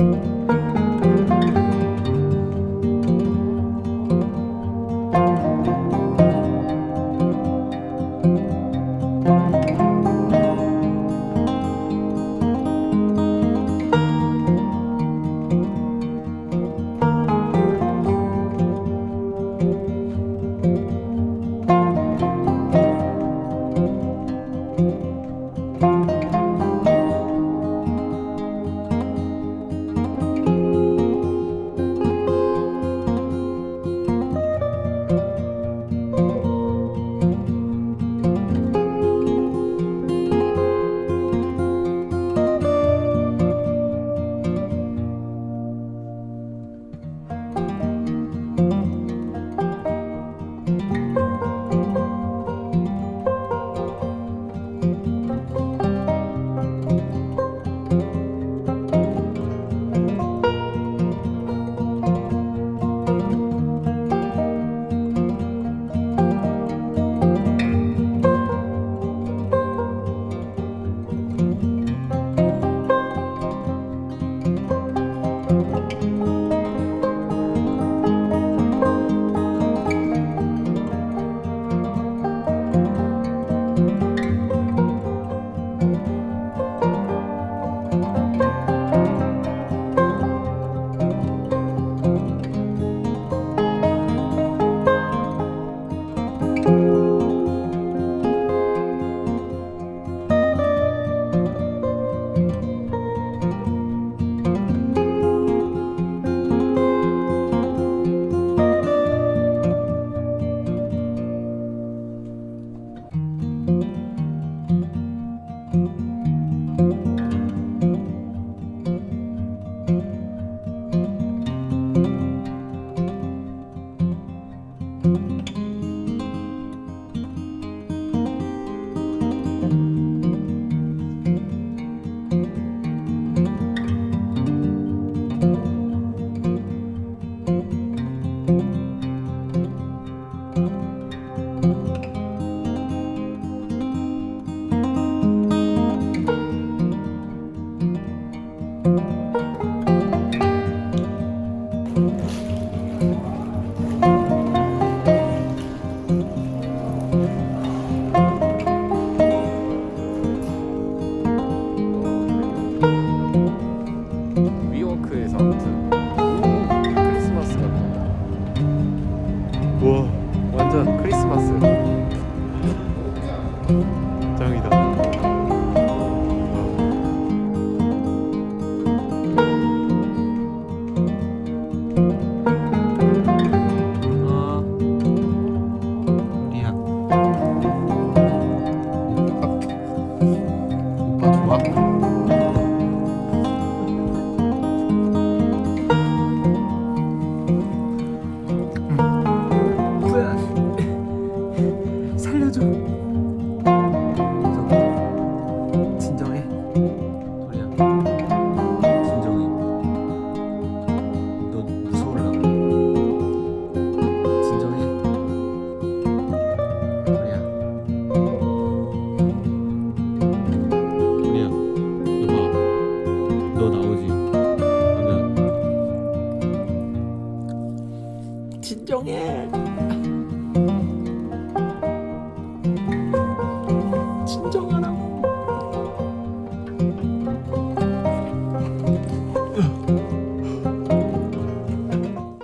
위워 对。